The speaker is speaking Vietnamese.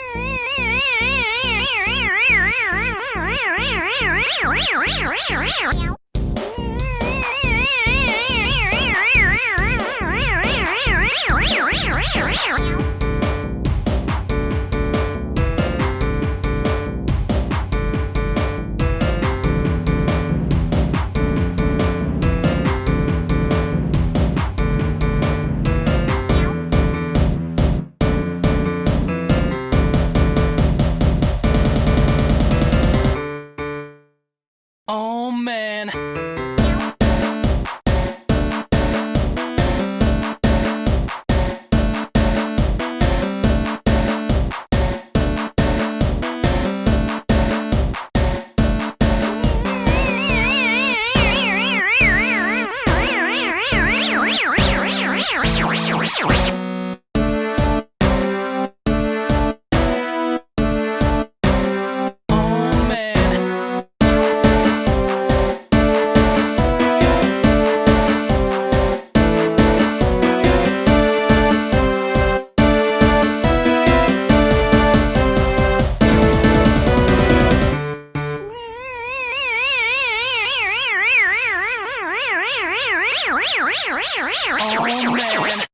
Oh man. Oh man.